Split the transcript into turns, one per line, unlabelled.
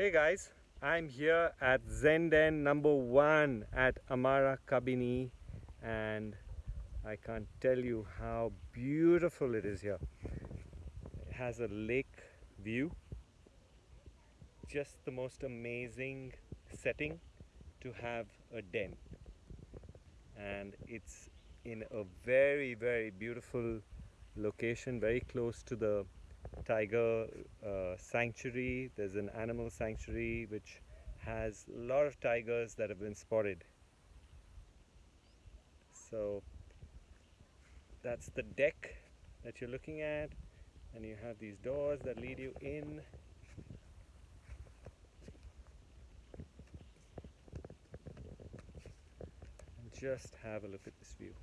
Hey guys, I'm here at Zenden number one at Amara Kabini and I can't tell you how beautiful it is here. It has a lake view, just the most amazing setting to have a den. And it's in a very very beautiful location very close to the tiger uh, sanctuary. There's an animal sanctuary which has a lot of tigers that have been spotted. So that's the deck that you're looking at and you have these doors that lead you in. Just have a look at this view.